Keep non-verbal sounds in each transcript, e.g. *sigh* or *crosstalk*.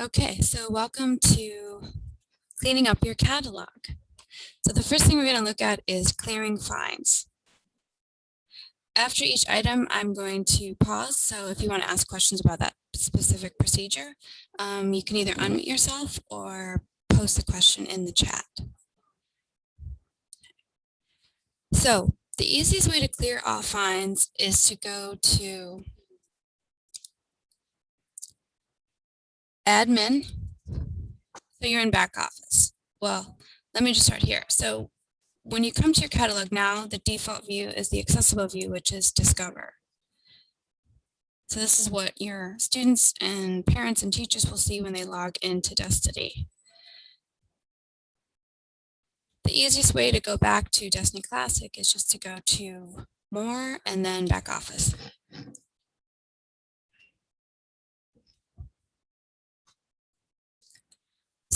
Okay, so welcome to cleaning up your catalog. So the first thing we're going to look at is clearing fines. After each item, I'm going to pause. So if you want to ask questions about that specific procedure, um, you can either unmute yourself or post a question in the chat. So the easiest way to clear all fines is to go to admin. So you're in back office. Well, let me just start here. So when you come to your catalog now, the default view is the accessible view, which is discover. So this is what your students and parents and teachers will see when they log into Destiny. The easiest way to go back to Destiny Classic is just to go to more and then back office.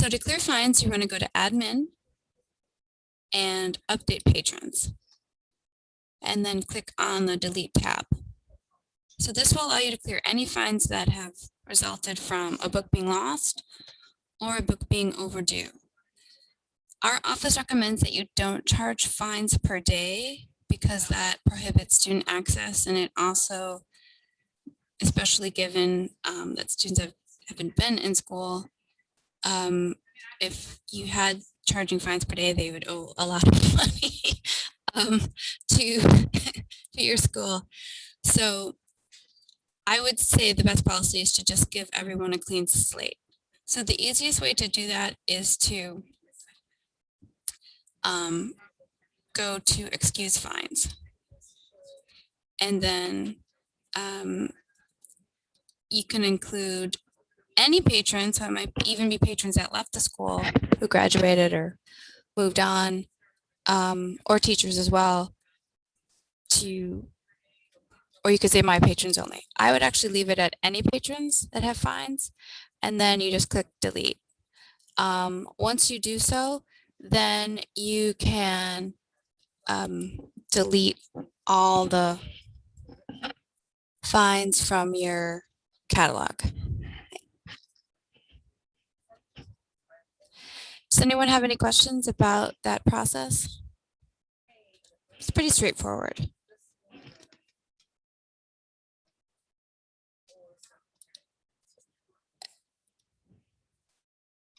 So to clear fines, you want to go to admin and update patrons and then click on the delete tab. So this will allow you to clear any fines that have resulted from a book being lost or a book being overdue. Our office recommends that you don't charge fines per day because that prohibits student access and it also, especially given um, that students have, haven't been in school, um, if you had charging fines per day, they would owe a lot of *laughs* money um, to, *laughs* to your school. So I would say the best policy is to just give everyone a clean slate. So the easiest way to do that is to um, go to excuse fines. And then um, you can include any patrons, so it might even be patrons that left the school who graduated or moved on, um, or teachers as well, to, or you could say my patrons only. I would actually leave it at any patrons that have fines, and then you just click delete. Um, once you do so, then you can um, delete all the fines from your catalog. Does anyone have any questions about that process? It's pretty straightforward.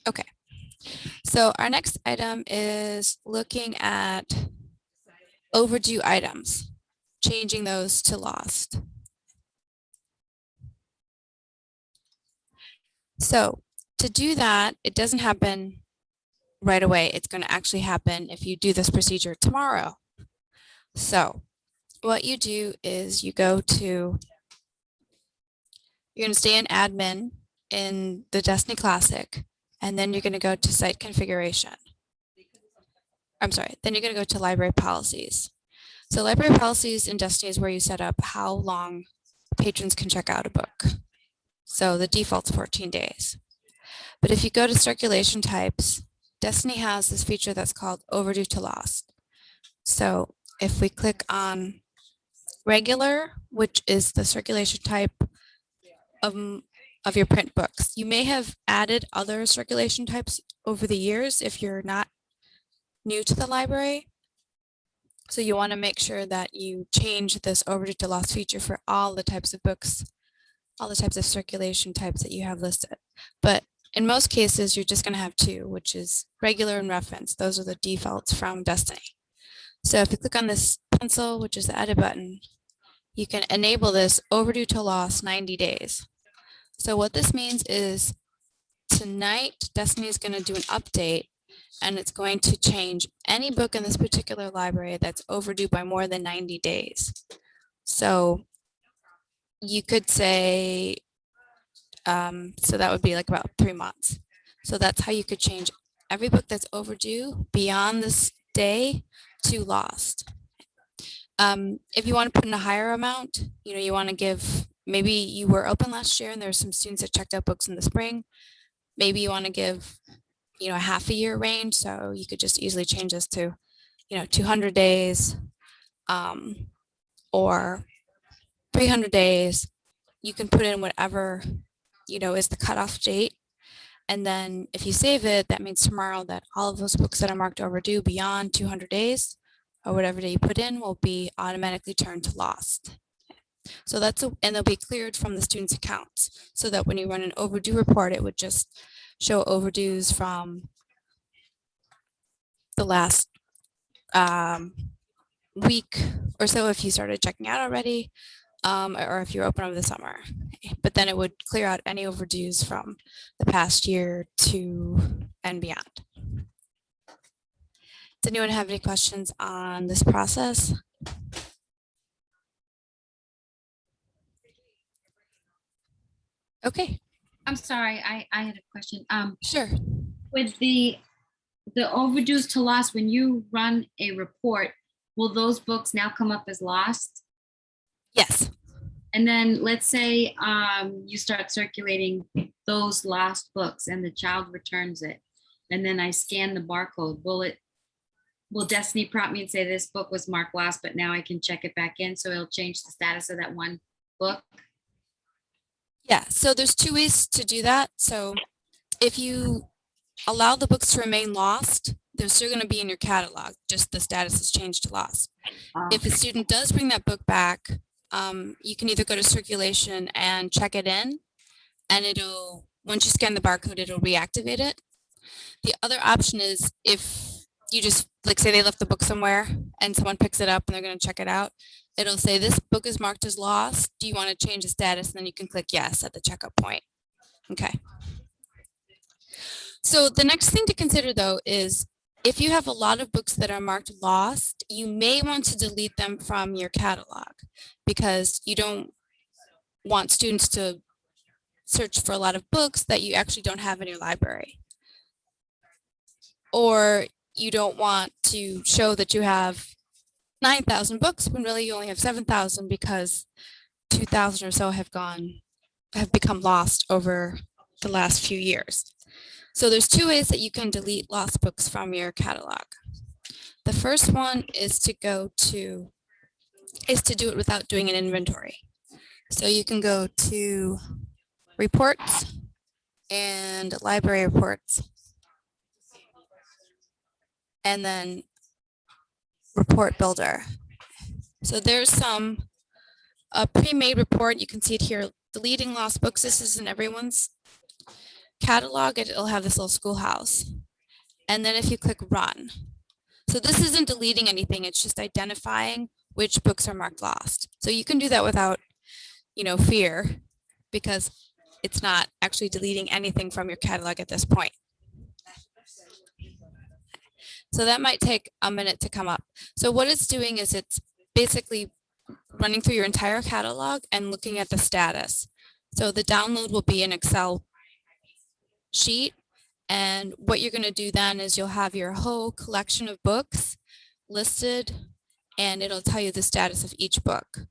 Okay. So our next item is looking at overdue items, changing those to lost. So to do that, it doesn't happen right away. It's going to actually happen if you do this procedure tomorrow. So what you do is you go to, you're going to stay in admin in the Destiny Classic and then you're going to go to site configuration. I'm sorry, then you're going to go to library policies. So library policies in Destiny is where you set up how long patrons can check out a book. So the default's 14 days. But if you go to circulation types, Destiny has this feature that's called overdue to lost. So if we click on regular, which is the circulation type of of your print books. You may have added other circulation types over the years if you're not new to the library. So you want to make sure that you change this overdue to lost feature for all the types of books, all the types of circulation types that you have listed. But in most cases, you're just going to have two, which is regular and reference. Those are the defaults from Destiny. So if you click on this pencil, which is the edit button, you can enable this overdue to lost 90 days. So what this means is tonight, Destiny is going to do an update and it's going to change any book in this particular library that's overdue by more than 90 days. So you could say, um, so that would be like about three months. So that's how you could change every book that's overdue beyond this day to lost. Um, if you want to put in a higher amount, you know, you want to give maybe you were open last year and there's some students that checked out books in the spring. Maybe you want to give, you know, a half a year range. So you could just easily change this to, you know, 200 days um, or 300 days. You can put in whatever, you know, is the cutoff date. And then if you save it, that means tomorrow that all of those books that are marked overdue beyond 200 days or whatever day you put in will be automatically turned to lost. So that's, a- and they'll be cleared from the student's accounts so that when you run an overdue report, it would just show overdues from the last um, week or so if you started checking out already, um, or if you're open over the summer. But then it would clear out any overdues from the past year to and beyond. Does anyone have any questions on this process? Okay, I'm sorry, I, I had a question. Um, sure. with the, the overdues to loss, when you run a report, will those books now come up as lost? Yes, And then let's say, um, you start circulating those lost books and the child returns it. And then I scan the barcode, will it, will Destiny prompt me and say this book was marked lost, but now I can check it back in, so it'll change the status of that one book? Yeah, so there's two ways to do that. So if you allow the books to remain lost, they're still going to be in your catalog, just the status has changed to lost. Uh, If a student does bring that book back, um, you can either go to circulation and check it in and it'll, once you scan the barcode, it'll reactivate it. The other option is if you just, like say they left the book somewhere and someone picks it up and they're going to check it out, it'll say this book is marked as lost. Do you want to change the status? And then you can click yes at the checkup point. Okay. So the next thing to consider though is if you have a lot of books that are marked lost, you may want to delete them from your catalog because you don't want students to search for a lot of books that you actually don't have in your library. Or you don't want to show that you have 9,000 books when really you only have 7,000 because 2,000 or so have gone, have become lost over the last few years. So there's two ways that you can delete lost books from your catalog. The first one is to go to, is to do it without doing an inventory. So you can go to reports and library reports. And then report builder. So there's some a pre-made report. You can see it here, deleting lost books. This isn't everyone's catalog. It'll have this little schoolhouse. And then if you click run. So this isn't deleting anything. It's just identifying which books are marked lost. So you can do that without, you know, fear because it's not actually deleting anything from your catalog at this point. So that might take a minute to come up. So what it's doing is it's basically running through your entire catalog and looking at the status. So the download will be an Excel sheet. And what you're going to do then is you'll have your whole collection of books listed and it'll tell you the status of each book.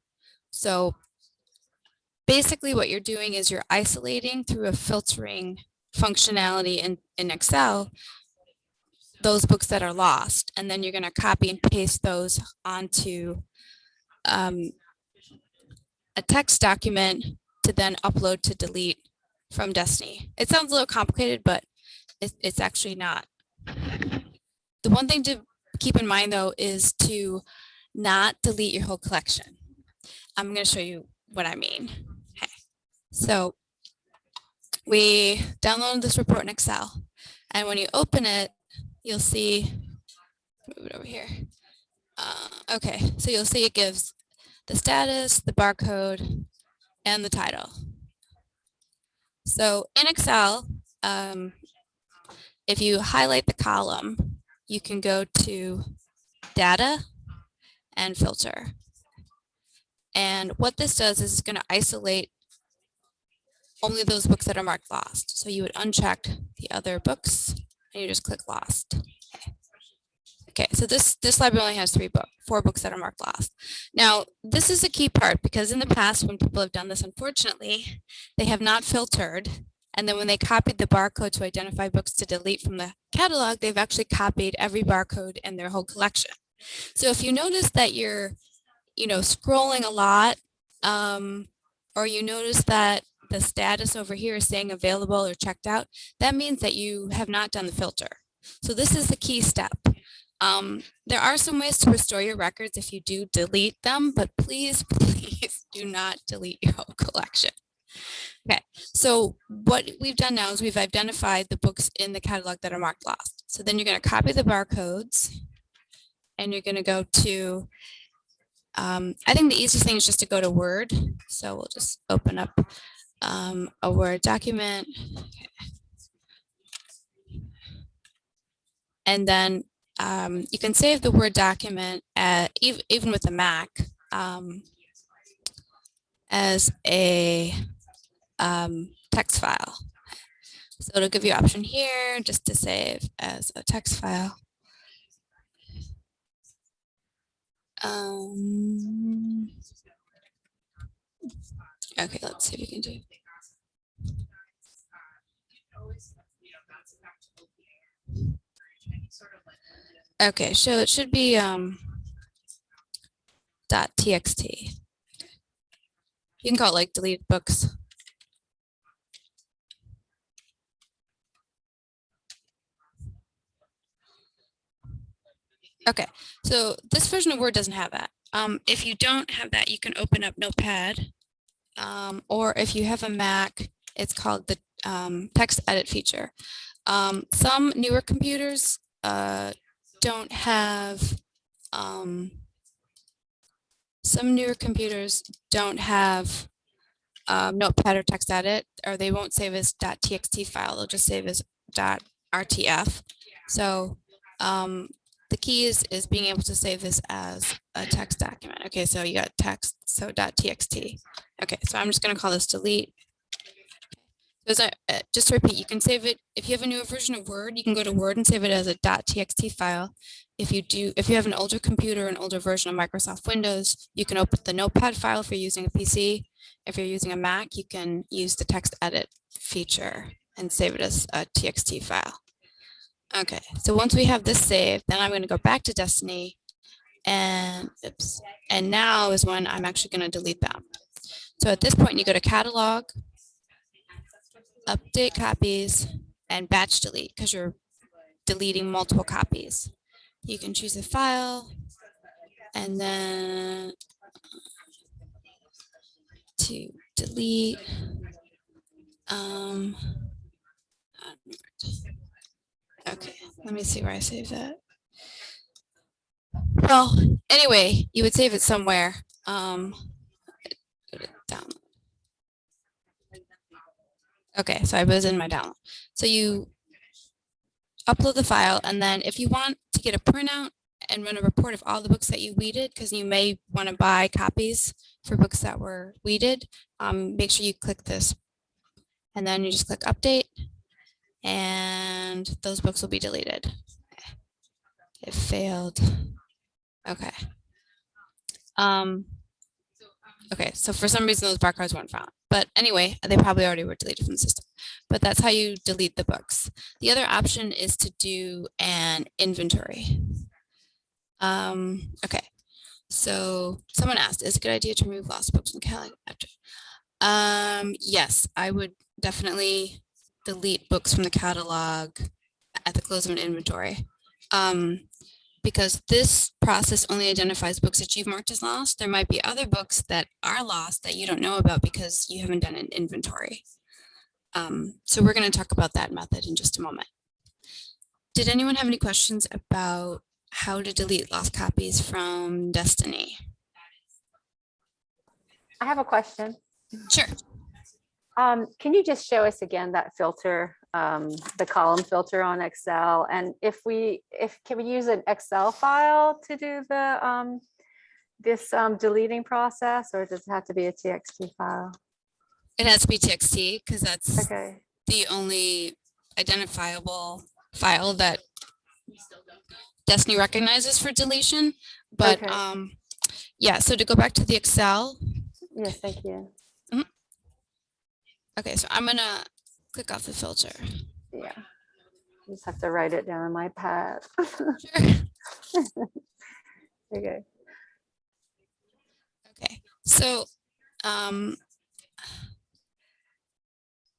So basically what you're doing is you're isolating through a filtering functionality in, in Excel those books that are lost and then you're going to copy and paste those onto um, a text document to then upload to delete from Destiny. It sounds a little complicated, but it, it's actually not. The one thing to keep in mind though is to not delete your whole collection. I'm going to show you what I mean. Okay. So we downloaded this report in Excel and when you open it, you'll see, move it over here. Uh, okay, so you'll see it gives the status, the barcode, and the title. So in Excel, um, if you highlight the column, you can go to data and filter. And what this does is it's going to isolate only those books that are marked lost. So you would uncheck the other books and you just click lost. Okay. Okay, so this, this library only has three books, four books that are marked lost. Now, this is a key part because in the past when people have done this, unfortunately, they have not filtered. And then when they copied the barcode to identify books to delete from the catalog, they've actually copied every barcode in their whole collection. So if you notice that you're, you know, scrolling a lot, um, or you notice that the status over here is saying available or checked out, that means that you have not done the filter. So this is the key step. Um, there are some ways to restore your records if you do delete them, but please, *laughs* please do not delete your whole collection. Okay, so what we've done now is we've identified the books in the catalog that are marked lost. So then you're going to copy the barcodes and you're going to go to, um, I think the easiest thing is just to go to Word. So we'll just open up um, a Word document. And then um, you can save the Word document at, even, with the Mac um, as a um, text file. So it'll give you option here just to save as a text file. Um, okay, let's see if we can do. Okay, so it should be um, dot txt. You can call it like deleted books. Okay, so this version of Word doesn't have that. Um, if you don't have that, you can open up Notepad. Um, or if you have a Mac, it's called the um, text edit feature. Um, some newer computers uh, don't have, um, some newer computers don't have um, Notepad or text edit, or they won't save as .txt file. They'll just save as .rtf. So um, the key is, is being able to save this as a text document. Okay, so you got text, so .txt. Okay, so I'm just going to call this delete. So as I, uh, just to repeat, you can save it, if you have a newer version of Word, you can go to Word and save it as a .txt file. If you do, if you have an older computer, an older version of Microsoft Windows, you can open the Notepad file if you're using a PC. If you're using a Mac, you can use the text edit feature and save it as a TXT file. Okay, so once we have this saved, then I'm going to go back to Destiny and oops, and now is when I'm actually going to delete them. So at this point, you go to catalog, update copies, and batch delete because you're deleting multiple copies. You can choose a file and then to delete. Um, okay, let me see where I save that. Well, anyway, you would save it somewhere. Um, go to download. Okay, so I was in my download. So you upload the file, and then if you want to get a printout and run a report of all the books that you weeded, because you may want to buy copies for books that were weeded, um, make sure you click this. And then you just click update, and those books will be deleted. It failed. Okay. Um, okay, so for some reason those barcodes weren't found. But anyway, they probably already were deleted from the system. But that's how you delete the books. The other option is to do an inventory. Um, okay, so someone asked, is it a good idea to remove lost books from the catalog? Um, yes, I would definitely delete books from the catalog at the close of an inventory. Um, because this process only identifies books that you've marked as lost. There might be other books that are lost that you don't know about because you haven't done an inventory. Um, so we're going to talk about that method in just a moment. Did anyone have any questions about how to delete lost copies from Destiny? I have a question. Sure. Um, can you just show us again that filter, um, the column filter on Excel? And if we, if, can we use an Excel file to do the, um, this, um, deleting process, or does it have to be a TXT file? It has to be TXT because that's Okay, the only identifiable file that Destiny recognizes for deletion. But Okay. um, yeah, so to go back to the Excel, yes, thank you. okay, so I'm gonna click off the filter. Yeah. Just have to write it down on my pad. Sure. *laughs* Okay, Okay, so um,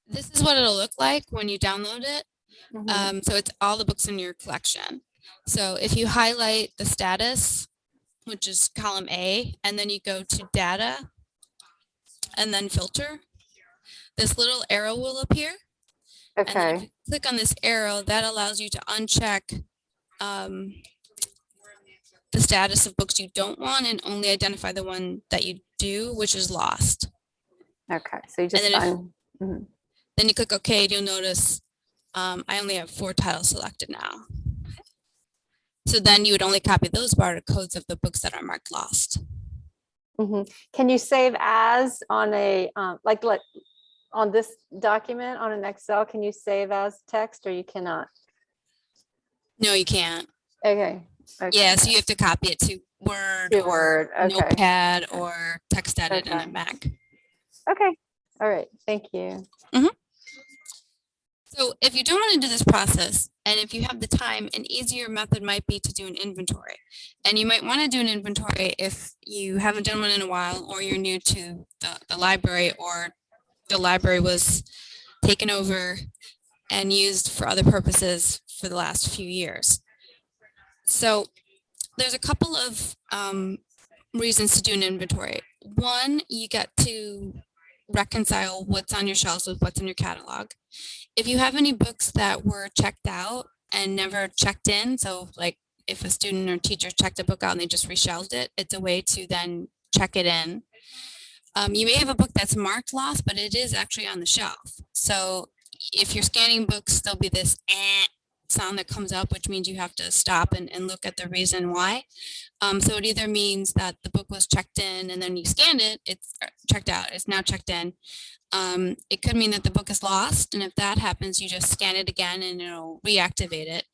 this is what it'll look like when you download it. Mhm. Um, so it's all the books in your collection. So if you highlight the status, which is column A, and then you go to data and then filter, this little arrow will appear. And then if Okay, you click on this arrow, that allows you to uncheck um, the status of books you don't want and only identify the one that you do, which is lost. okay, so you just then if- find, mhm. Then you click OK, and you'll notice um, I only have four titles selected now. So then you would only copy those barcodes of the books that are marked lost. Mhm. Can you save as on a, um, like, like, on this document, on an Excel, can you save as text or you cannot? No, you can't. Okay. okay, Yeah, so you have to copy it to Word, To or Word, okay. Notepad, or text edit Okay. a Mac. Okay, all right, thank you. Mm-hmm. So if you don't want to do this process, and if you have the time, an easier method might be to do an inventory. And you might want to do an inventory if you haven't done one in a while, or you're new to the, the library, or the library was taken over and used for other purposes for the last few years. So there's a couple of um, reasons to do an inventory. One, you get to reconcile what's on your shelves with what's in your catalog if you have any books that were checked out and never checked in, so like if a student or teacher checked a book out and they just reshelved it, it's a way to then check it in. Um, you may have a book that's marked lost, but it is actually on the shelf. So if you're scanning books, there'll be this eh sound that comes up, which means you have to stop and, and look at the reason why. Um, so it either means that the book was checked in and then you scanned it, it's uh, checked out, it's now checked in. Um, it could mean that the book is lost. And if that happens, you just scan it again and it'll reactivate it.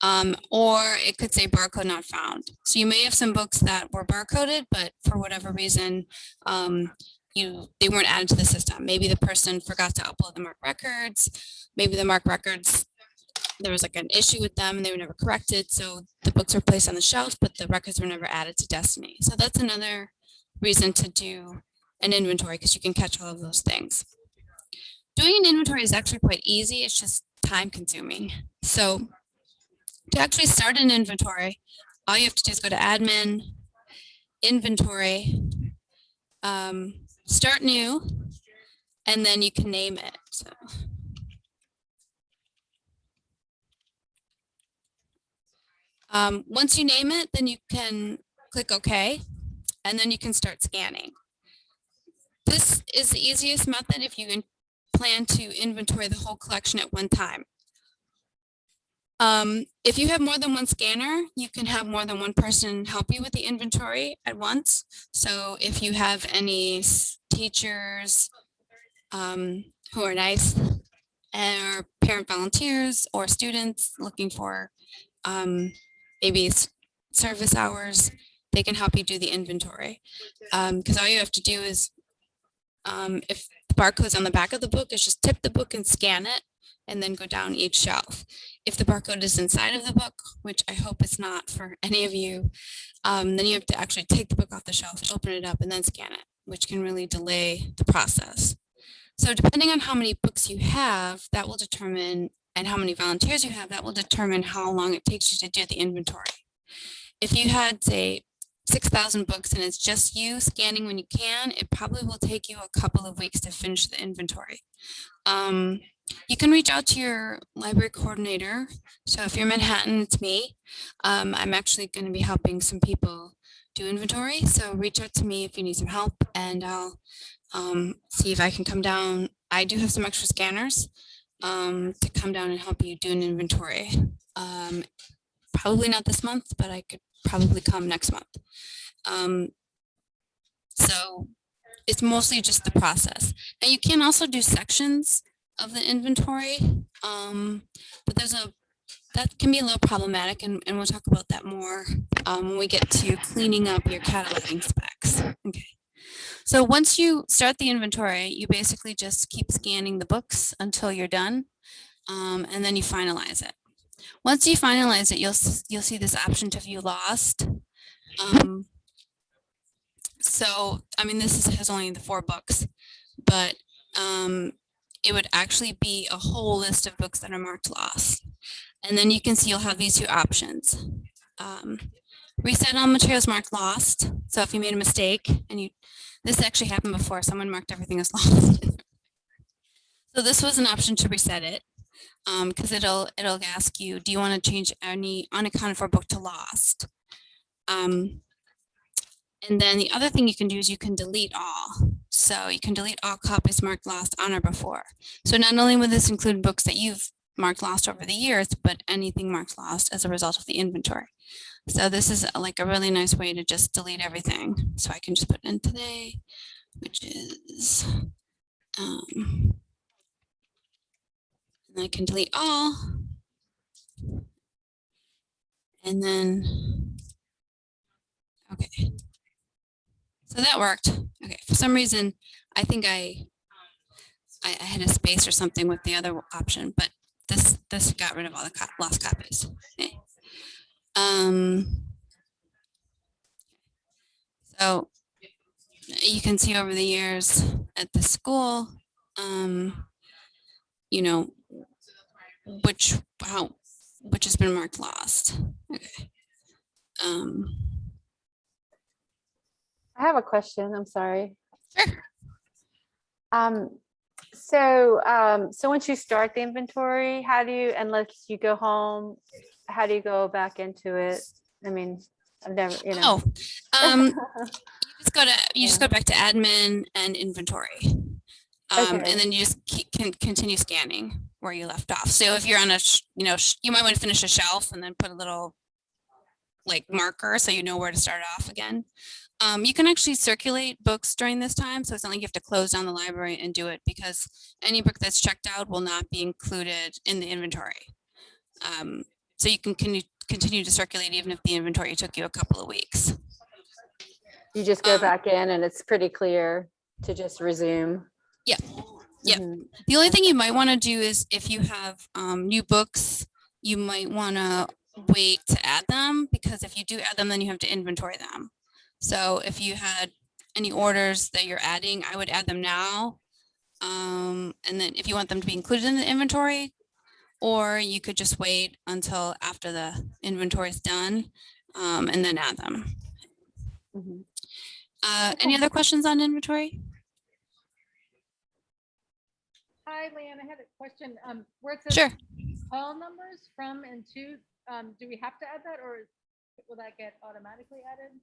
Um, or it could say barcode not found. So you may have some books that were barcoded, but for whatever reason, um, you they weren't added to the system. Maybe the person forgot to upload the MARC records. Maybe the MARC records, there was like an issue with them and they were never corrected. So the books were placed on the shelf, but the records were never added to Destiny. So that's another reason to do an inventory because you can catch all of those things. Doing an inventory is actually quite easy. It's just time consuming. So to actually start an inventory, all you have to do is go to admin, inventory, um, start new, and then you can name it. So um, once you name it, then you can click OK, and then you can start scanning. This is the easiest method if you plan to inventory the whole collection at one time. Um, if you have more than one scanner, you can have more than one person help you with the inventory at once. So if you have any teachers um, who are nice or parent volunteers or students looking for um, maybe service hours, they can help you do the inventory. Because all you have to do is um, if the barcode's on the back of the book, is just tip the book and scan it and then go down each shelf. If the barcode is inside of the book, which I hope it's not for any of you, um, then you have to actually take the book off the shelf, open it up and then scan it, which can really delay the process. So depending on how many books you have, that will determine, and how many volunteers you have, that will determine how long it takes you to do the inventory. If you had, say, 6,000 books and it's just you scanning when you can, it probably will take you a couple of weeks to finish the inventory. Um, you can reach out to your library coordinator. So if you're Manhattan, it's me. Um, I'm actually going to be helping some people do inventory. So reach out to me if you need some help and I'll um, see if I can come down. I do have some extra scanners um, to come down and help you do an inventory. Um, probably not this month, but I could probably come next month. Um, so it's mostly just the process. Now you can also do sections of the inventory, um, but there's a that can be a little problematic, and, and we'll talk about that more um, when we get to cleaning up your cataloging specs. Okay. So once you start the inventory, you basically just keep scanning the books until you're done, um, and then you finalize it. Once you finalize it, you'll you'll see this option to view lost. Um, so I mean, this is, has only the four books, but um, it would actually be a whole list of books that are marked lost. And then you can see you'll have these two options. Um, reset on materials marked lost. So if you made a mistake and you, this actually happened before, someone marked everything as *laughs* lost. So this was an option to reset it. Um, because it'll, it'll ask you, do you want to change any unaccounted for book to lost? Um, and then the other thing you can do is you can delete all. So you can delete all copies marked lost on or before. So not only would this include books that you've marked lost over the years, but anything marked lost as a result of the inventory. So this is uh, like a really nice way to just delete everything. So I can just put in today, which is, um, and I can delete all. And then, okay. So that worked. Okay, for some reason, I think I, I, I had a space or something with the other option, but this, this got rid of all the co- lost copies. Okay. Um, so you can see over the years at the school, um, you know, which, how, which has been marked lost. Okay. Um, I have a question. I'm sorry. Sure. Um, so, um, so once you start the inventory, how do you, unless you go home, how do you go back into it? I mean, I've never, you know. Oh, um, *laughs* you just go to, you just go back to admin and inventory. Um, Okay. and then you just keep, can continue scanning where you left off. So if you're on a, sh- you know, you might want to finish a shelf and then put a little like marker so you know where to start off again. Um, you can actually circulate books during this time. So it's not like you have to close down the library and do it because any book that's checked out will not be included in the inventory. Um, so you can continue, continue to circulate even if the inventory took you a couple of weeks. You just go um, back in and it's pretty clear to just resume. Yeah. Yep. Mhm. The only thing you might want to do is if you have um, new books, you might want to wait to add them because if you do add them, then you have to inventory them. So if you had any orders that you're adding, I would add them now. Um, and then if you want them to be included in the inventory, or you could just wait until after the inventory is done um, and then add them. Mhm. Uh, any other questions on inventory? Hi, Leanne, I had a question. Um, where it says Sure. call numbers from and to, um, do we have to add that or will that get automatically added?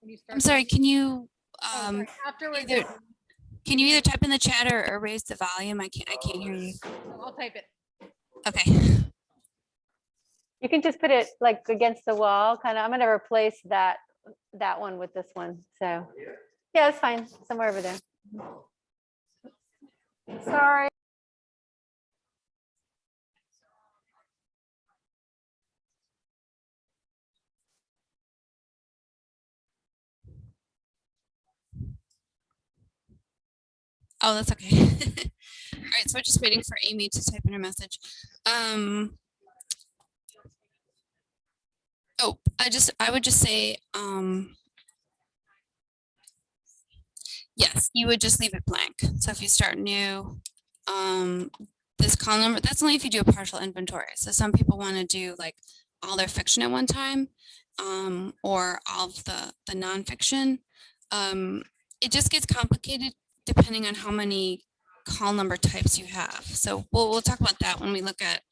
When you start? I'm sorry, can you Oh, um, sorry, Afterwards, either- Can you either type in the chat or, or raise the volume? I can't, I can't hear you. I'll type it. Okay. You can just put it like against the wall, kind of, I'm gonna replace that, that one with this one, so. Yeah, it's fine, somewhere over there. Sorry. Oh, that's okay. *laughs* All right, so we're just waiting for Amy to type in her message. Um. Oh, I just, I would just say, um. Yes, you would just leave it blank. So if you start new, um, this column number, that's only if you do a partial inventory. So some people want to do like all their fiction at one time, um, or all of the, the nonfiction. Um, it just gets complicated depending on how many call number types you have. So we'll, we'll talk about that when we look at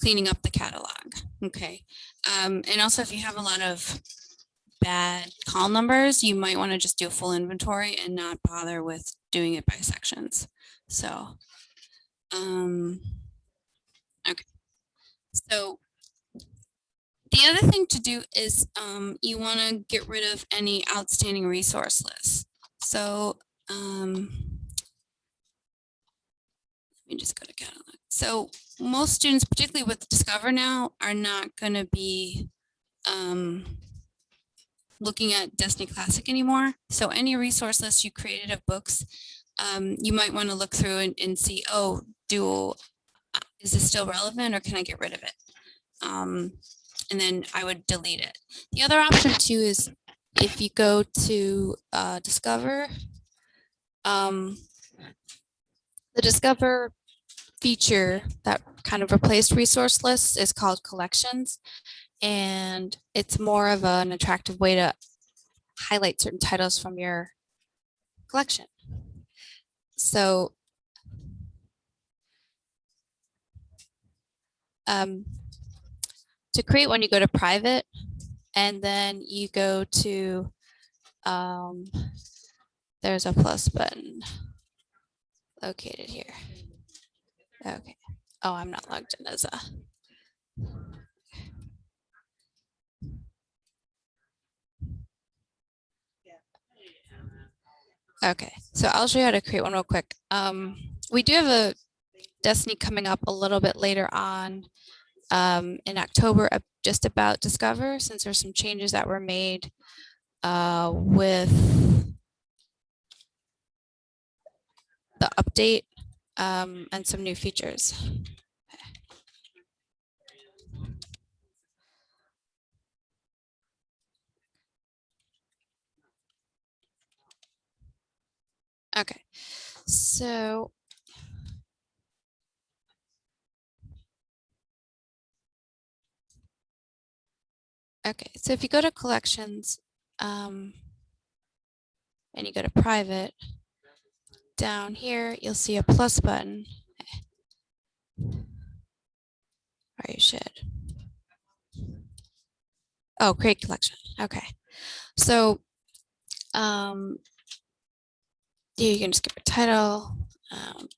cleaning up the catalog. Okay. Um, and also if you have a lot of bad call numbers, you might want to just do a full inventory and not bother with doing it by sections. So, um, okay. So the other thing to do is um, you want to get rid of any outstanding resource lists. So um, let me just go to catalog. So most students, particularly with Discover now, are not going to be um, looking at Destiny Classic anymore. So any resource list you created of books, um, you might want to look through and, and see, oh, do uh, is this still relevant or can I get rid of it? Um, and then I would delete it. The other option too is if you go to uh, Discover, um, The Discover feature that kind of replaced resource lists is called collections. And it's more of an attractive way to highlight certain titles from your collection. So um, to create one, you go to private and then you go to um, there's a plus button located here. Okay. Oh, I'm not logged in as a. Okay, so I'll show you how to create one real quick. Um, we do have a Destiny coming up a little bit later on um, in October, uh, just about Discover, since there's some changes that were made uh, with the update um, and some new features. Okay, so Okay, so if you go to collections um, and you go to private, down here, you'll see a plus button. Or you should. Oh, create collection. Okay. So um, you can just give a title. Um,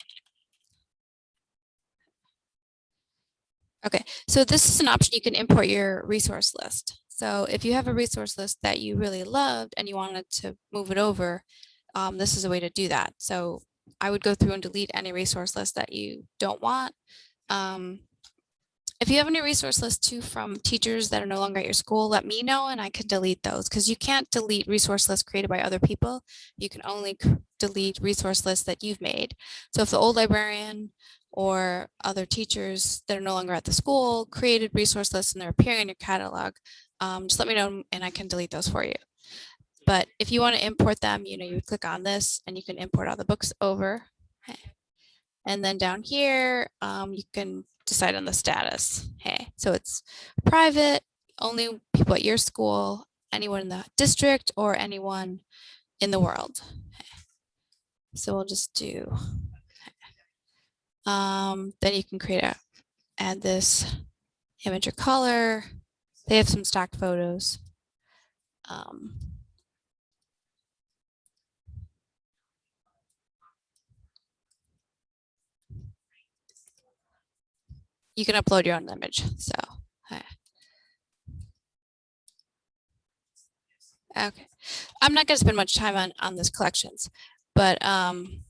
okay, so this is an option you can import your resource list. So if you have a resource list that you really loved and you wanted to move it over, um, this is a way to do that. So I would go through and delete any resource list that you don't want. Um, if you have any resource lists too from teachers that are no longer at your school, let me know and I can delete those because you can't delete resource lists created by other people. You can only delete resource lists that you've made. So if the old librarian or other teachers that are no longer at the school created resource lists and they're appearing in your catalog, um, just let me know and I can delete those for you. But if you want to import them, you know, you click on this and you can import all the books over. And then down here, um, you can decide on the status. Hey, so it's private, only people at your school, anyone in the district or anyone in the world. Okay. So we'll just do, um, then you can create a, add this image or color. They have some stock photos. Um, you can upload your own image. So, okay. I'm not going to spend much time on, on this collections, but um,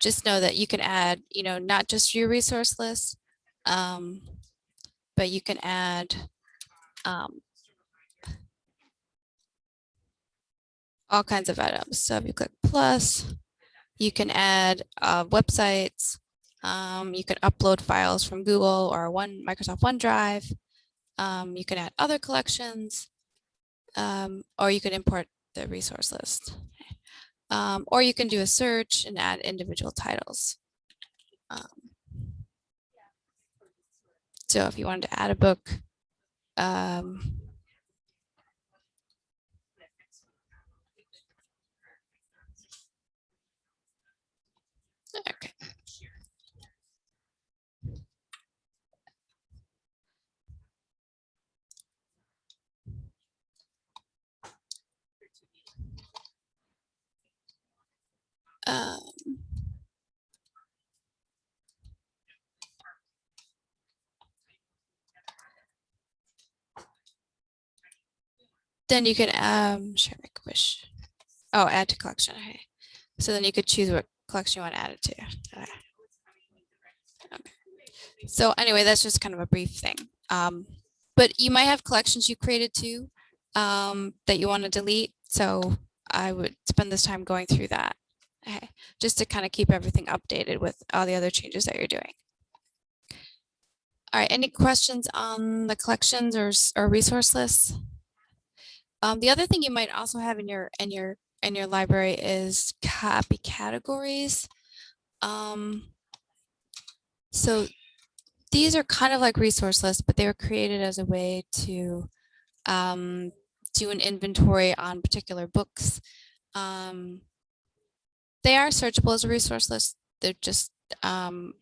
just know that you can add, you know, not just your resource list, um, but you can add um, all kinds of items. So if you click plus, you can add uh, websites, um, you can upload files from Google or one Microsoft OneDrive. Um, you can add other collections, um, or you can import the resource list. Um, or you can do a search and add individual titles. Um, so if you wanted to add a book, um, okay. Um, then you can um share make a wish. Oh, add to collection. Okay. So then you could choose what collection you want to add it to. Okay. Okay. So anyway, that's just kind of a brief thing. Um, but you might have collections you created too um, that you want to delete. So I would spend this time going through that. Okay, just to kind of keep everything updated with all the other changes that you're doing. All right, any questions on the collections or, or resource lists? Um, the other thing you might also have in your in your in your library is copy categories. Um, so these are kind of like resource lists, but they were created as a way to um, do an inventory on particular books. Um, they are searchable as a resource list. They're just um,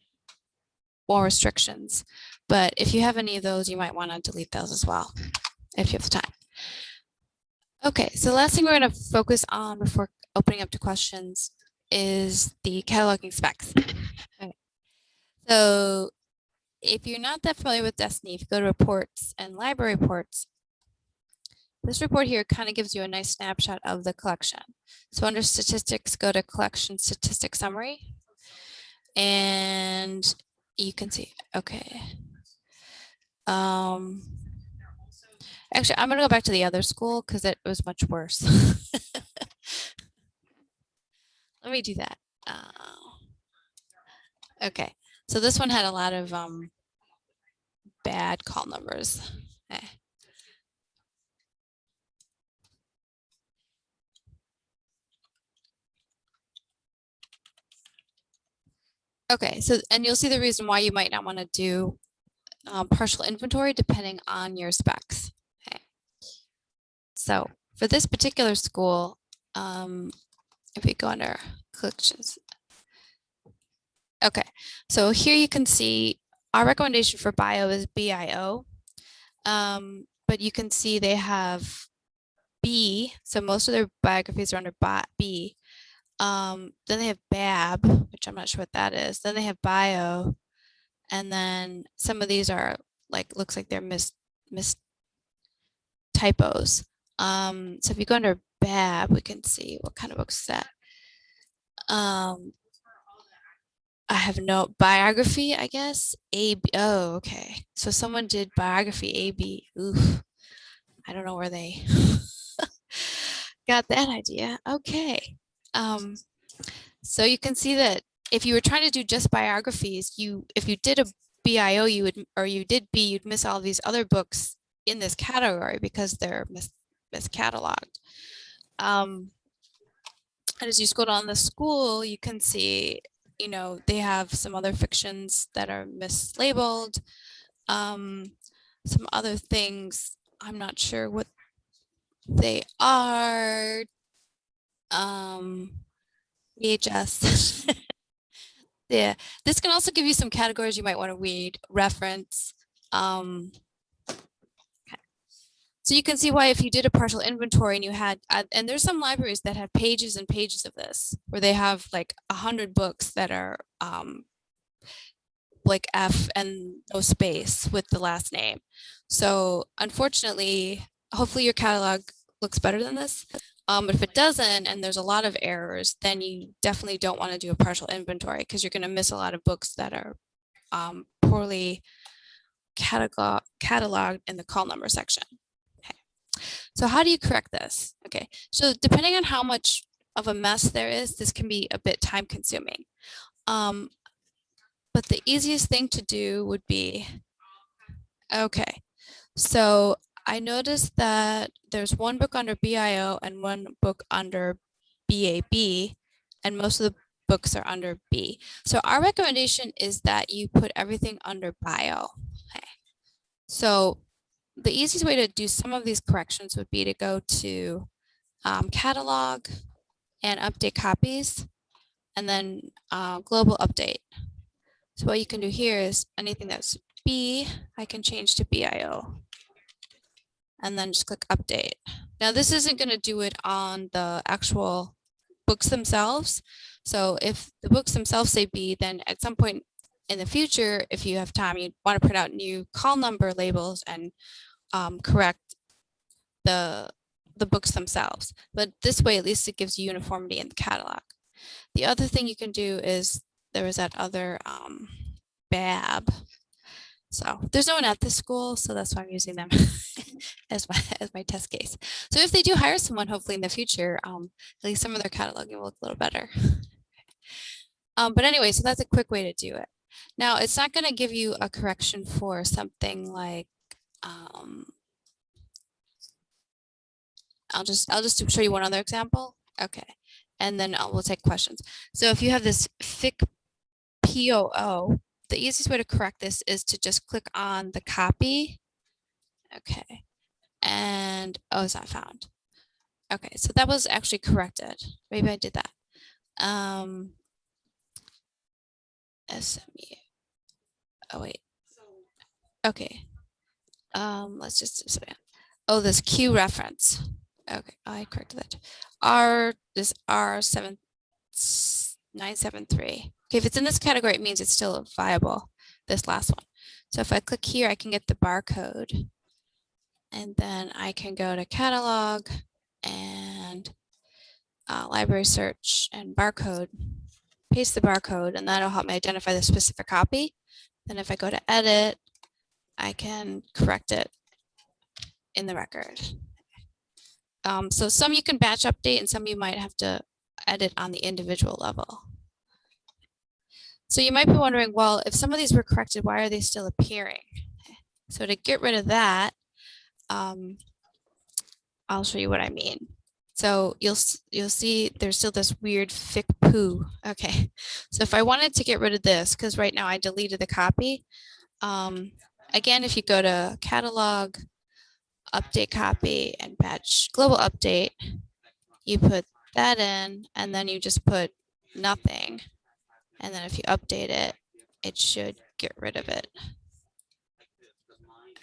more restrictions. But if you have any of those, you might want to delete those as well, if you have the time. Okay, so the last thing we're going to focus on before opening up to questions is the cataloging specs. So if you're not that familiar with Destiny, if you go to reports and library reports, this report here kind of gives you a nice snapshot of the collection. So under statistics, go to collection statistics summary. And you can see, okay. Um, actually, I'm gonna go back to the other school because it was much worse. *laughs* Let me do that. Uh, okay, so this one had a lot of um, bad call numbers. Eh. Okay, so and you'll see the reason why you might not want to do um, partial inventory depending on your specs. Okay. So for this particular school, um, if we go under collections. Okay, so here you can see our recommendation for bio is BIO. Um, but you can see they have B, so most of their biographies are under B. Um, then they have BAB, which I'm not sure what that is. Then they have bio, and then some of these are like looks like they're mis mis typos. Um, so if you go under BAB, we can see what kind of books is that. Um, I have no biography, I guess. A B. Oh, okay. So someone did biography A B. Oof. I don't know where they *laughs* got that idea. Okay. Um, so you can see that if you were trying to do just biographies, you if you did a BIO, you would or you did B, you'd miss all these other books in this category because they're mis miscatalogued. Um, and as you scroll down the school, you can see, you know, they have some other fictions that are mislabeled. Um, some other things, I'm not sure what they are. Um, VHS. *laughs* yeah, this can also give you some categories you might want to read, reference. Um, okay. So you can see why if you did a partial inventory and you had, uh, and there's some libraries that have pages and pages of this, where they have like a hundred books that are um, like F and no space with the last name. So unfortunately, hopefully your catalog looks better than this. Um, but if it doesn't, and there's a lot of errors, then you definitely don't want to do a partial inventory because you're going to miss a lot of books that are um, poorly catalog cataloged in the call number section. Okay. So how do you correct this? Okay, so depending on how much of a mess there is, this can be a bit time consuming. Um, but the easiest thing to do would be, okay, so I noticed that there's one book under BIO and one book under BAB, and most of the books are under B. So our recommendation is that you put everything under bio. Okay. So the easiest way to do some of these corrections would be to go to um, catalog and update copies, and then uh, global update. So what you can do here is anything that's B, I can change to BIO and then just click update. Now this isn't going to do it on the actual books themselves. So if the books themselves say B, then at some point in the future, if you have time, you want to print out new call number labels and um, correct the the books themselves. But this way, at least it gives you uniformity in the catalog. The other thing you can do is there was that other um, BAB. So there's no one at this school, so that's why I'm using them *laughs* as my as my test case. So if they do hire someone, hopefully in the future, um, at least some of their cataloging will look a little better. *laughs* Um, but anyway, so that's a quick way to do it. Now it's not going to give you a correction for something like um, I'll just I'll just show you one other example. Okay, and then I'll, we'll take questions. So if you have this FIC POO, the easiest way to correct this is to just click on the copy. Okay. And, oh, it's not found. Okay, so that was actually corrected. Maybe I did that. Um, SMU. Oh, wait. Okay. Um, let's just, yeah. oh, this Q reference. Okay, I corrected that. R, this R seven, nine, seven, three. Okay, if it's in this category, it means it's still viable, this last one. So if I click here, I can get the barcode. And then I can go to catalog and uh, library search and barcode, paste the barcode, and that'll help me identify the specific copy. Then if I go to edit, I can correct it in the record. Um, so some you can batch update and some you might have to edit on the individual level. So you might be wondering, well, if some of these were corrected, why are they still appearing? So to get rid of that, um, I'll show you what I mean. So you'll you'll see there's still this weird fic poo. Okay, so if I wanted to get rid of this, because right now I deleted the copy. Um, again, if you go to catalog, update copy, and batch global update, you put that in, and then you just put nothing. And then if you update it, it should get rid of it.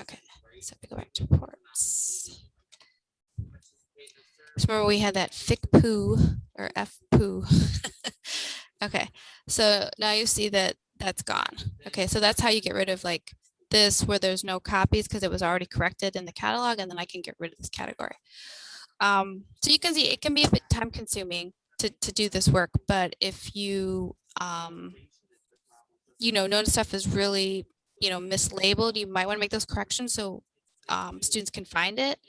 Okay, so if we go back to ports. So remember we had that fic poo or f poo. *laughs* okay, so now you see that that's gone. Okay, so that's how you get rid of like this where there's no copies because it was already corrected in the catalog and then I can get rid of this category. Um, so you can see it can be a bit time consuming to, to do this work, but if you, um, you know, notice stuff is really, you know, mislabeled, you might want to make those corrections so um, students can find it.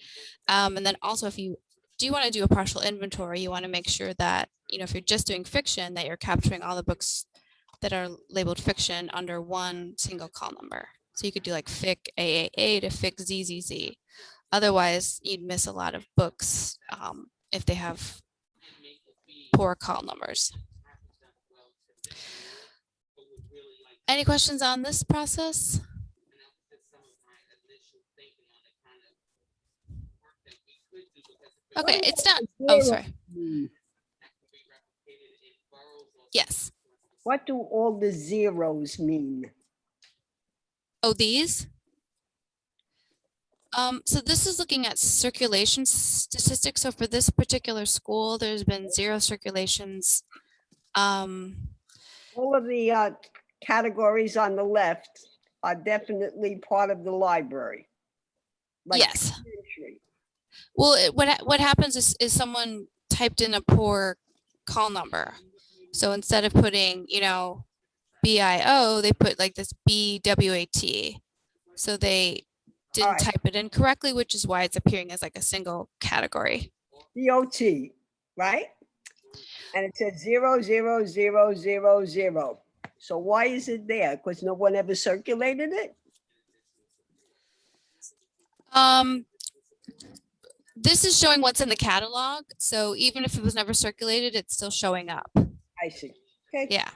Um, and then also if you do want to do a partial inventory, you want to make sure that, you know, if you're just doing fiction, that you're capturing all the books that are labeled fiction under one single call number. So you could do like fic AAA to fic ZZZ. Otherwise, you'd miss a lot of books um, if they have poor call numbers. Any questions on this process? Okay, it's not, oh, sorry. Yes. What do all the zeros mean? Oh, these? Um, so this is looking at circulation statistics. So for this particular school, there's been zero circulations. Um, All of the uh, categories on the left are definitely part of the library. like yes. Well, it, what, what happens is, is someone typed in a poor call number. So instead of putting, you know, BIO, they put like this BWAT. So they didn't Alright. type it in correctly, which is why it's appearing as like a single category. DOT, right? And it says zero, zero, zero, zero, zero. So why is it there? Because no one ever circulated it? Um, this is showing what's in the catalog. So even if it was never circulated, it's still showing up. I see. Okay. Yeah.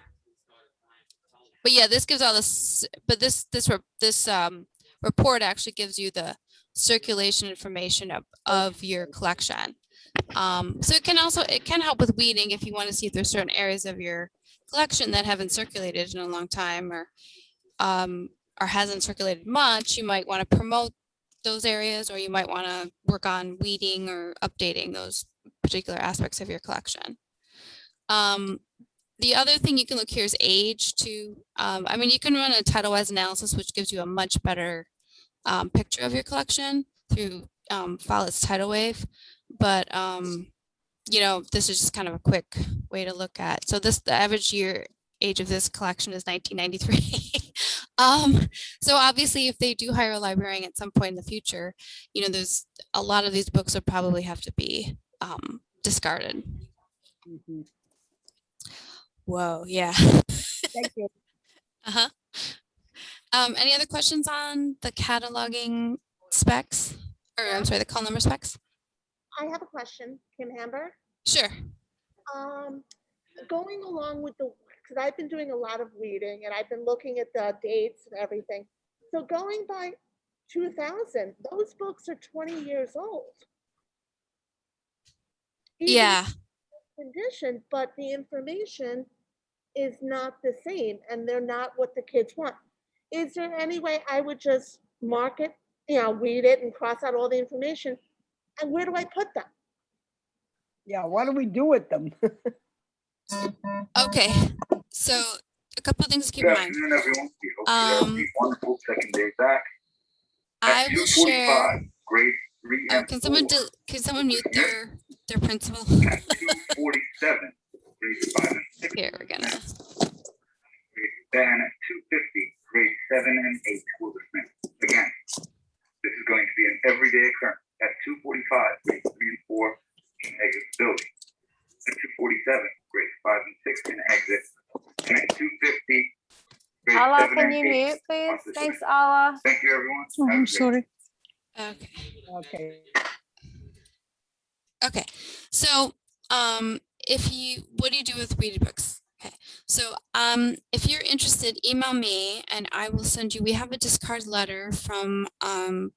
But yeah, this gives all this, but this, this, this, um, report actually gives you the circulation information of, of your collection. Um, so it can also, it can help with weeding if you want to see if there's certain areas of your collection that haven't circulated in a long time or, um, or hasn't circulated much, you might want to promote those areas or you might want to work on weeding or updating those particular aspects of your collection. Um, the other thing you can look here is age too. Um, I mean, you can run a title-wise analysis, which gives you a much better um, picture of your collection through um, Follett's Titlewave. But, um, you know, this is just kind of a quick way to look at. So this, the average year age of this collection is 1993. *laughs* um, so obviously, if they do hire a librarian at some point in the future, you know, there's a lot of these books would probably have to be um, discarded. Mhm. Whoa, yeah. Thank you. *laughs* Uh-huh. Um, any other questions on the cataloging specs? Or I'm sorry, the call number specs? I have a question, Kim Hamber. Sure. Um, going along with the because I've been doing a lot of reading and I've been looking at the dates and everything. So going by two thousand, those books are twenty years old. Even Yeah, Condition, but the information is not the same and they're not what the kids want. Is there any way I would just mark it, you know, read it and cross out all the information? And where do I put them? Yeah, what do we do with them? okay. So a couple of things to keep in mind. afternoon, everyone. You have Um, a wonderful second day back. I will share. Grade three Oh, can someone, do- can someone mute their, their principal? At two forty-seven, grade five and six. Here, we're gonna, Then at two fifty, grade seven and eight will dismiss. Again, this is going to be an everyday occurrence. At two forty-five, grade three and four can exit the building. At two forty-seven, grade five and six can exit. And at two fifty, grade Allah, seven can you mute, please? Thanks, Allah. Thank you, everyone. Oh, Have a I'm sorry. okay. Okay, Okay, so um, if you, what do you do with reading books? Okay, so um, if you're interested, email me and I will send you, we have a discard letter from um,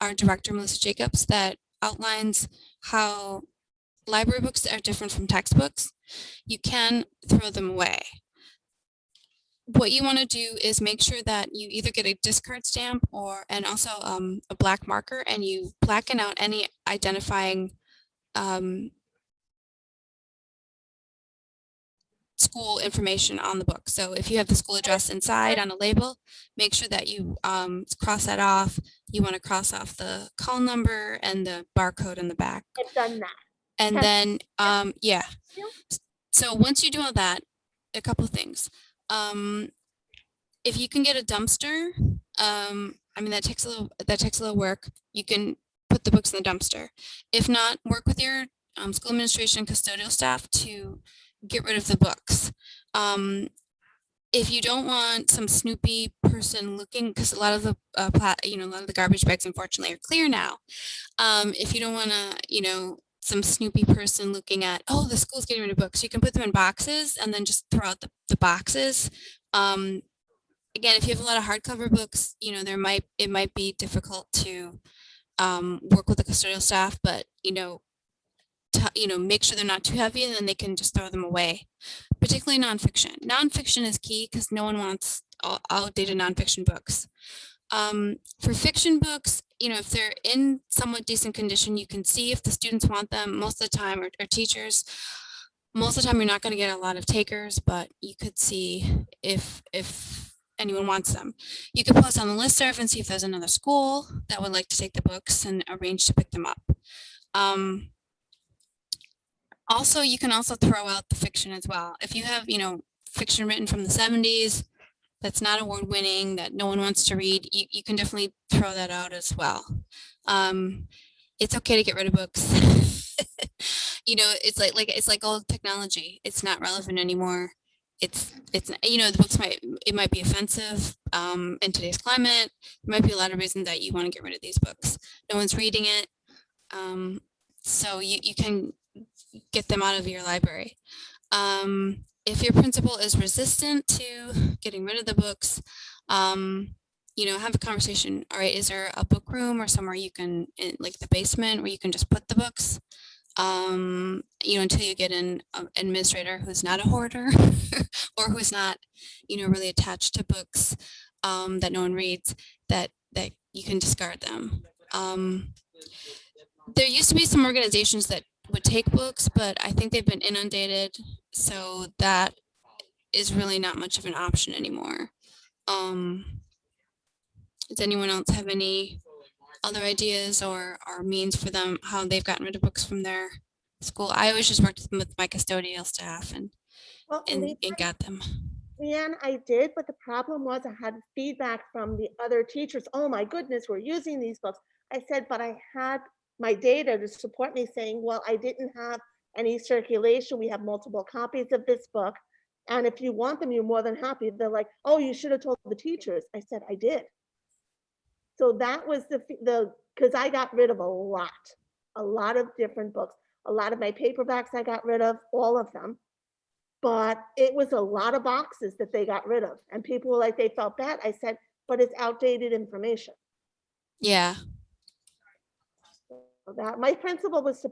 our director, Melissa Jacobs, that outlines how library books are different from textbooks. You can throw them away. What you want to do is make sure that you either get a discard stamp or, and also um, a black marker, and you blacken out any identifying um, school information on the book. So if you have the school address inside on a label, make sure that you um, cross that off. You want to cross off the call number and the barcode in the back. I've done that. And then, um, yeah. Yeah. So once you do all that, a couple things. Um, if you can get a dumpster, um, I mean, that takes a little, that takes a little work. You can put the books in the dumpster. If not, work with your um, school administration custodial staff to get rid of the books. Um, if you don't want some snoopy person looking, because a lot of the, uh, you know, a lot of the garbage bags unfortunately are clear now. Um, if you don't want to, you know, some snoopy person looking at, oh, the school's getting rid of books, you can put them in boxes and then just throw out the, the boxes. Um, again, if you have a lot of hardcover books, you know, there might, it might be difficult to um, work with the custodial staff, but, you know, you know, make sure they're not too heavy and then they can just throw them away, particularly nonfiction. Nonfiction is key because no one wants out- outdated nonfiction books. Um, for fiction books, you know, if they're in somewhat decent condition, you can see if the students want them most of the time or, or teachers. Most of the time, you're not going to get a lot of takers, but you could see if, if anyone wants them. You could post on the listserv and see if there's another school that would like to take the books and arrange to pick them up. Um, also, you can also throw out the fiction as well. If you have, you know, fiction written from the seventies, that's not award winning, that no one wants to read, you, you can definitely throw that out as well. Um, it's okay to get rid of books. *laughs* you know, it's like, like, it's like old technology. It's not relevant anymore. It's, it's, you know, the books might, it might be offensive, um, in today's climate. There might be a lot of reasons that you want to get rid of these books. No one's reading it. Um, so you, you can get them out of your library. Um, if your principal is resistant to getting rid of the books, um, you know, have a conversation. All right, is there a book room or somewhere you can, in, like the basement, where you can just put the books? Um, you know, until you get an um, administrator who's not a hoarder *laughs* or who's not, you know, really attached to books um, that no one reads, that that you can discard them. Um, there used to be some organizations that would take books, but I think they've been inundated, so that is really not much of an option anymore. Um, does anyone else have any other ideas or, or means for them, how they've gotten rid of books from their school? I always just worked with my custodial staff and, Well, and, Leanne- and got them. Leanne, I did, but the problem was I had feedback from the other teachers. Oh my goodness, we're using these books. I said, but I had my data to support me saying, well, I didn't have any circulation. We have multiple copies of this book. And if you want them, you're more than happy. They're like, oh, you should have told the teachers. I said, I did. So that was the, the, because I got rid of a lot, a lot of different books. A lot of my paperbacks I got rid of, all of them. But it was a lot of boxes that they got rid of and people were like, they felt bad. I said, but it's outdated information. Yeah. That, my principal was